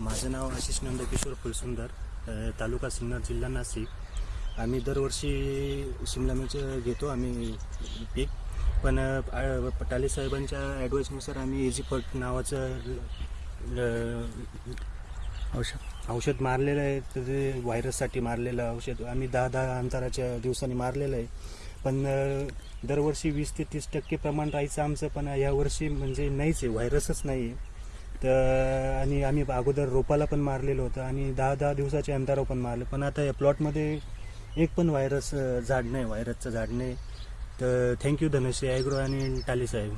माझं नाव आशिष नंदकिशोर फुलसुंदर तालुका सिन्नर जिल्हा नाशिक. आम्ही दरवर्षी शिमला मिरच घेतो आम्ही पीक. पण पटाले साहेबांच्या ॲडवाईसनुसार आम्ही इझीफर्ट नावाचं औषध. औषध मारलेलं आहे. तर ते व्हायरससाठी मारलेलं औषध. आम्ही दहा दहा अंतराच्या दिवसांनी मारलेलं आहे. पण दरवर्षी वीस ते तीस टक्के प्रमाण राहायचं आमचं. पण यावर्षी म्हणजे नाहीच आहे. व्हायरसच नाही आहे तर आणि आम्ही अगोदर रोपाला पण मारलेलं होतं आणि दहा दहा दिवसाच्या अंतरावर पण मारलं. पण आता या प्लॉटमध्ये एक पण व्हायरस झाड नाही व्हायरसचं झाड नाही. तर थँक्यू धनश्री ॲग्रो आणि टाली साहेब.